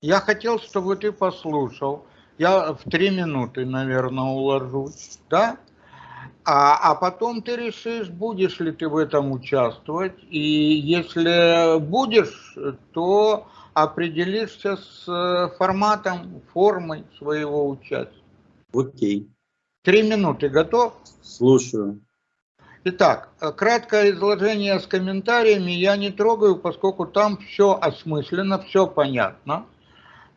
Я хотел, чтобы ты послушал. Я в три минуты, наверное, уложусь, да? А, а потом ты решишь, будешь ли ты в этом участвовать. И если будешь, то определишься с э, форматом, формой своего участия. Окей. Три минуты готов? Слушаю. Итак, краткое изложение с комментариями я не трогаю, поскольку там все осмысленно, все понятно.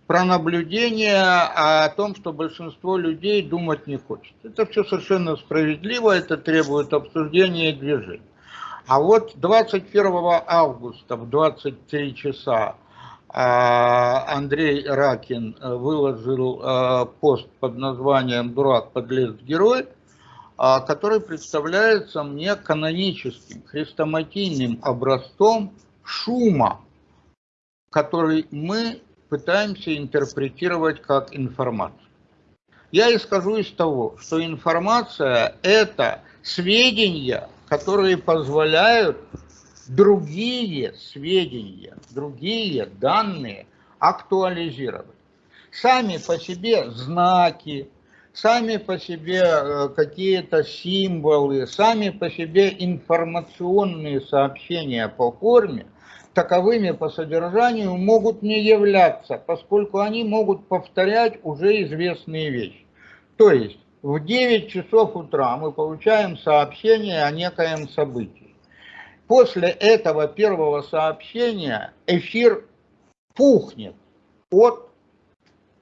Про наблюдение о том, что большинство людей думать не хочет. Это все совершенно справедливо, это требует обсуждения и движения. А вот 21 августа в 23 часа а, Андрей Ракин выложил а, пост под названием «Дурак, подлец, герой», а, который представляется мне каноническим, хрестоматийным образцом шума, который мы пытаемся интерпретировать как информацию. Я исхожу из того, что информация – это сведения, которые позволяют другие сведения, другие данные актуализировать. Сами по себе знаки, сами по себе э, какие-то символы, сами по себе информационные сообщения по форме, таковыми по содержанию могут не являться, поскольку они могут повторять уже известные вещи. То есть в 9 часов утра мы получаем сообщение о некоем событии. После этого первого сообщения эфир пухнет от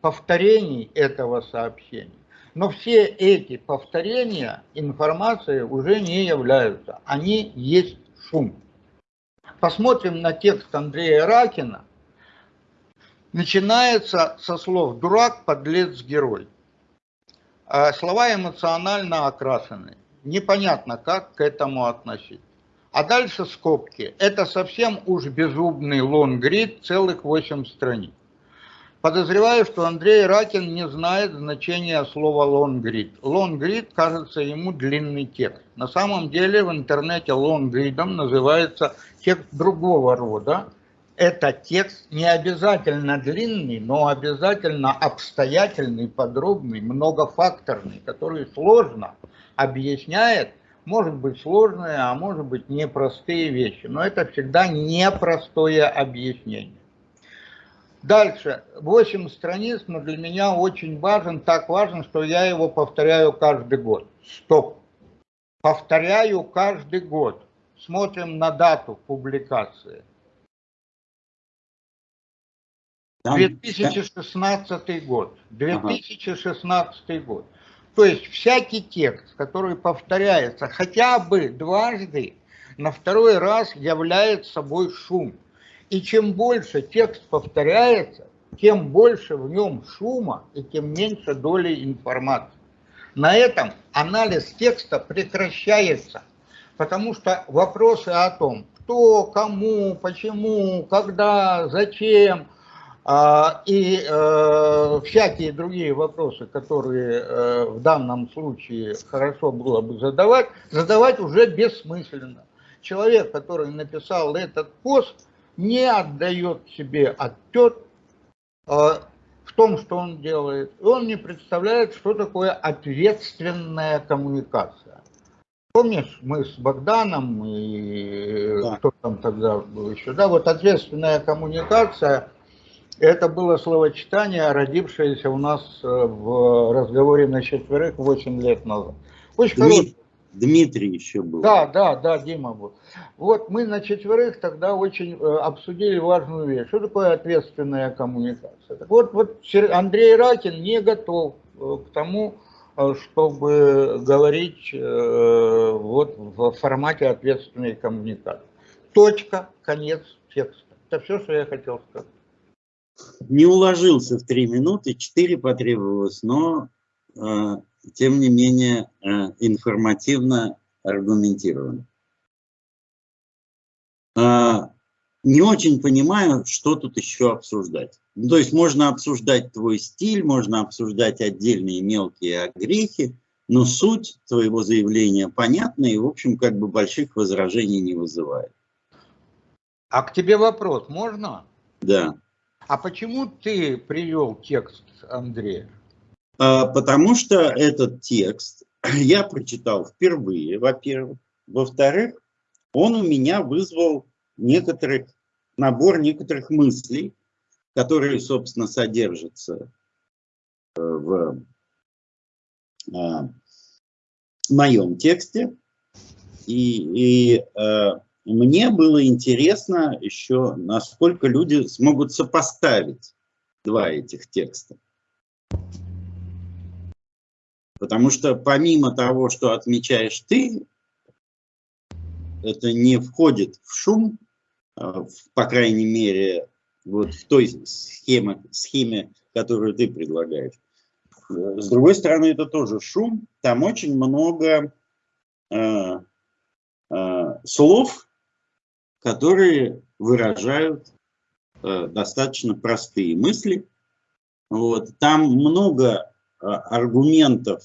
повторений этого сообщения. Но все эти повторения информации уже не являются. Они есть шум. Посмотрим на текст Андрея Ракина. Начинается со слов «дурак, подлец, герой». А слова эмоционально окрашены. Непонятно, как к этому относиться. А дальше скобки. Это совсем уж безумный лонгрид, целых 8 страниц. Подозреваю, что Андрей Ракин не знает значения слова лонгрид. Лонгрид кажется ему длинный текст. На самом деле в интернете лонгридом называется текст другого рода. Это текст не обязательно длинный, но обязательно обстоятельный, подробный, многофакторный, который сложно объясняет, может быть сложные, а может быть непростые вещи. Но это всегда непростое объяснение. Дальше, 8 страниц, но для меня очень важен, так важен, что я его повторяю каждый год. Стоп. Повторяю каждый год. Смотрим на дату публикации. 2016 год. 2016 год. То есть всякий текст, который повторяется хотя бы дважды, на второй раз является собой шум. И чем больше текст повторяется, тем больше в нем шума и тем меньше доли информации. На этом анализ текста прекращается, потому что вопросы о том, кто, кому, почему, когда, зачем а, и э, всякие другие вопросы, которые э, в данном случае хорошо было бы задавать, задавать уже бессмысленно. Человек, который написал этот пост, не отдает себе отчет э, в том, что он делает. И он не представляет, что такое ответственная коммуникация. Помнишь, мы с Богданом и да. кто там тогда был еще, да, вот ответственная коммуникация, это было словочитание, родившееся у нас э, в разговоре на четверых 8 лет назад. Очень хорошее Дмитрий еще был. Да, да, да, Дима был. Вот мы на четверых тогда очень э, обсудили важную вещь. Что такое ответственная коммуникация? Так вот, вот Андрей Ракин не готов э, к тому, э, чтобы говорить вот в формате ответственной коммуникации. Точка, конец текста. Это все, что я хотел сказать. Не уложился в три минуты, четыре потребовалось, но тем не менее э, информативно аргументирован. А, не очень понимаю, что тут еще обсуждать. Ну, то есть можно обсуждать твой стиль, можно обсуждать отдельные мелкие огрехи, но суть твоего заявления понятна и, в общем, как бы больших возражений не вызывает. А к тебе вопрос можно? Да. А почему ты привел текст Андрея? А, потому что этот текст я прочитал впервые, во-первых. Во-вторых, он у меня вызвал некоторых, набор некоторых мыслей, которые, собственно, содержатся э, в а, моем тексте. И, и э, мне было интересно еще, насколько люди смогут сопоставить два этих текста. Потому что помимо того, что отмечаешь ты, это не входит в шум, а, по крайней мере, вот в той схеме, схеме, которую ты предлагаешь. С другой стороны, это тоже шум. Там очень много э, э, слов, которые выражают э, достаточно простые мысли. Вот. Там много аргументов,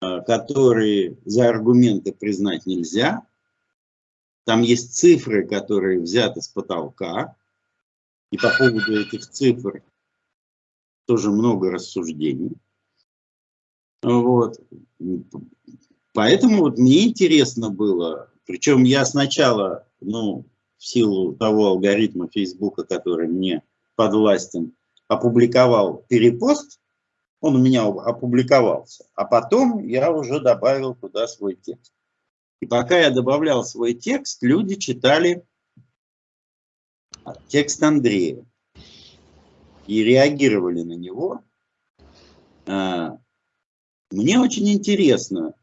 э, которые за аргументы признать нельзя. Там есть цифры, которые взяты с потолка. И по поводу этих цифр тоже много рассуждений. Вот. Поэтому вот мне интересно было, причем я сначала, ну, в силу того алгоритма Фейсбука, который мне подвластен, опубликовал перепост, он у меня опубликовался, а потом я уже добавил туда свой текст. И пока я добавлял свой текст, люди читали текст Андрея и реагировали на него. А, мне очень интересно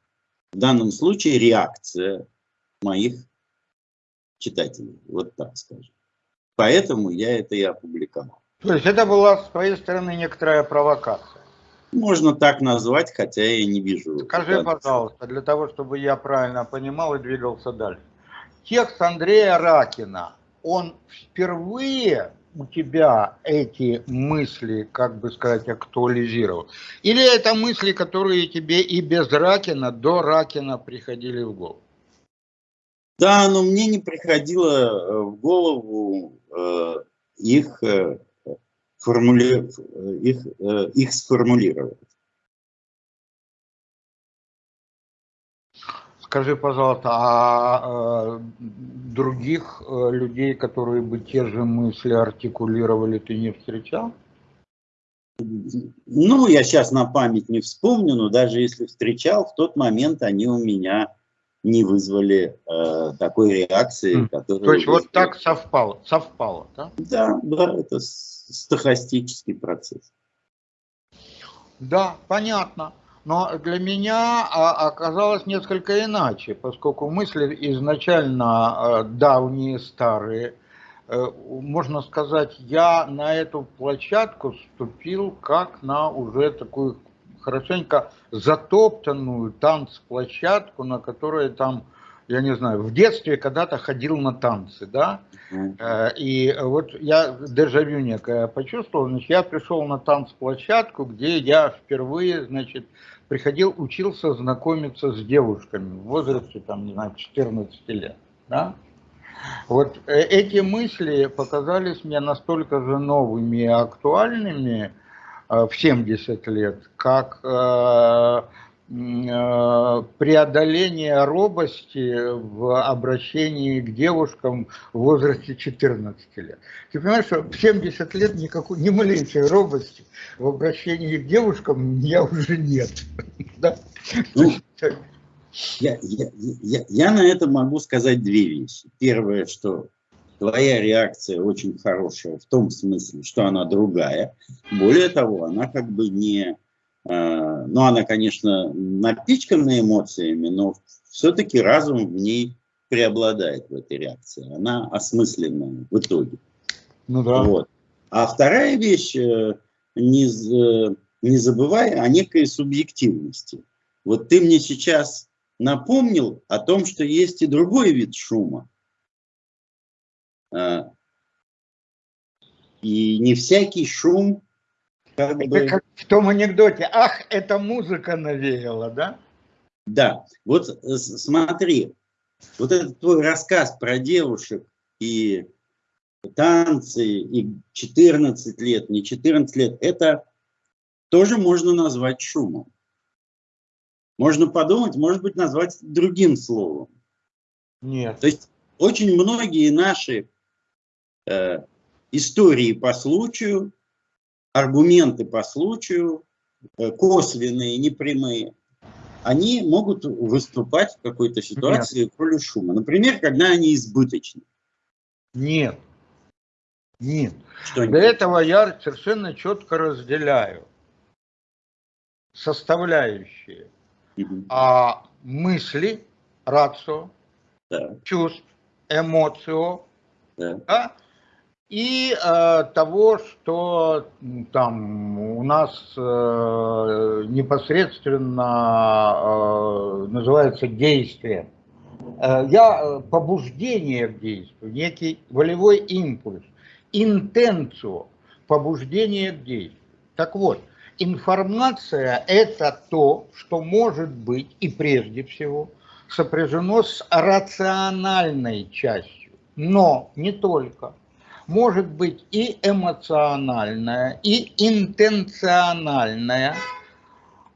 в данном случае реакция моих читателей, вот так скажем. Поэтому я это и опубликовал. То есть это была с твоей стороны некоторая провокация? Можно так назвать, хотя я не вижу. Скажи, пожалуйста, для того, чтобы я правильно понимал и двигался дальше. Текст Андрея Ракина, он впервые у тебя эти мысли, как бы сказать, актуализировал? Или это мысли, которые тебе и без Ракина, до Ракина приходили в голову? Да, но мне не приходило э, в голову э, их, э, формули... их, э, их сформулировать. Скажи, пожалуйста, а, других э, людей, которые бы те же мысли артикулировали, ты не встречал? Ну, я сейчас на память не вспомню, но даже если встречал, в тот момент они у меня не вызвали э, такой реакции, которая... То есть вот так совпало, совпало, да? Да, да, это стахастический процесс. Да, понятно. Но для меня а, оказалось несколько иначе, поскольку мысли изначально э, давние, старые. Э, можно сказать, я на эту площадку ступил как на уже такую хорошенько затоптанную танцплощадку, на которой там я не знаю, в детстве когда-то ходил на танцы, да, э, и вот я дежавю некое почувствовал, значит, я пришел на танцплощадку, где я впервые, значит, приходил, учился знакомиться с девушками в возрасте, там, не знаю, 14 лет, да. Вот э, эти мысли показались мне настолько же новыми и актуальными э, в 70 лет, как преодоление робости в обращении к девушкам в возрасте 14 лет. Ты понимаешь, что в 70 лет никакой, ни малейшей робости в обращении к девушкам меня уже нет. Да? Ну, я, я, я, я на это могу сказать две вещи. Первое, что твоя реакция очень хорошая в том смысле, что она другая. Более того, она как бы не Э, ну, она, конечно, напичкана эмоциями, но все-таки разум в ней преобладает в этой реакции. Она осмысленная в итоге. Ну да. Вот. А вторая вещь, э, не, э, не забывай о некой субъективности. Вот ты мне сейчас напомнил о том, что есть и другой вид шума. И не всякий шум как это бы... как в том анекдоте. Ах, эта музыка навеяла, да? Да. Вот э, смотри, вот этот твой рассказ про девушек и танцы, и 14 лет, не 14 лет, это тоже можно назвать шумом. Можно подумать, может быть, назвать другим словом. Нет. То есть очень многие наши э, истории по случаю, аргументы по случаю, э, косвенные, непрямые, они могут выступать в какой-то ситуации Нет. в роли шума. Например, когда они избыточны. Нет. Нет. Что Для этого я совершенно четко разделяю составляющие угу. а, мысли, рацио, да. чувств, эмоцио, да. Да, и э, того, что там у нас э, непосредственно э, называется действие. Э, я э, побуждение к действию, некий волевой импульс, интенцию побуждение к действию. Так вот, информация это то, что может быть и прежде всего сопряжено с рациональной частью, но не только может быть и эмоциональное, и интенциональное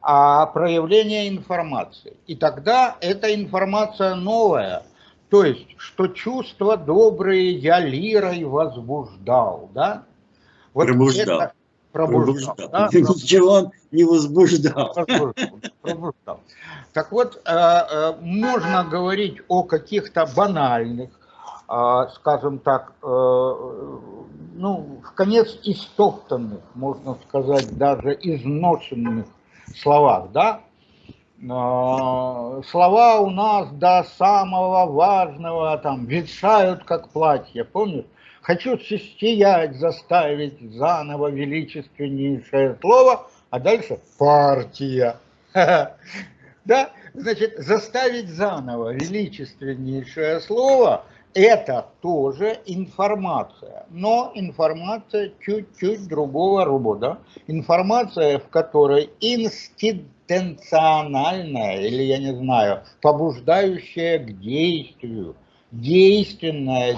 а проявление информации. И тогда эта информация новая, то есть, что чувства добрые я лирой возбуждал, да? Вот пробуждал. Это, пробуждал. пробуждал. Да? Ничего он не возбуждал. Пробуждал. Так вот, э, э, можно говорить о каких-то банальных, скажем так, э, ну, в конец истоптанных, можно сказать, даже изношенных словах, да? А, слова у нас до самого важного там ветшают, как платье, помнишь? Хочу сиять, заставить заново величественнейшее слово, а дальше партия. Да? Значит, заставить заново величественнейшее слово – это тоже информация, но информация чуть-чуть другого рода. Информация, в которой институциональная, или я не знаю, побуждающая к действию, действенная